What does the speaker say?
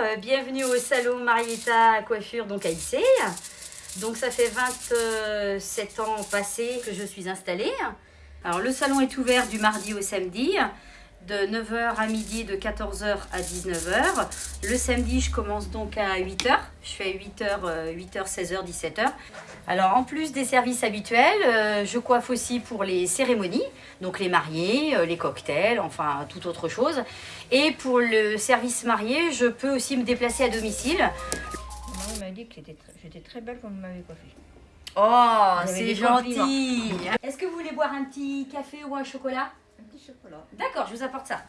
euh, bienvenue au salon Marietta Coiffure donc à Issy. Donc ça fait 27 ans passés que je suis installée. Alors le salon est ouvert du mardi au samedi de 9h à midi, de 14h à 19h. Le samedi, je commence donc à 8h. Je fais 8h, 8h, 16h, 17h. Alors, en plus des services habituels, euh, je coiffe aussi pour les cérémonies, donc les mariés, euh, les cocktails, enfin, toute autre chose. Et pour le service marié, je peux aussi me déplacer à domicile. Maman m'a dit que j'étais très belle quand vous m'avez coiffée. Oh, c'est gentil Est-ce que vous voulez boire un petit café ou un chocolat? D'accord, je vous apporte ça.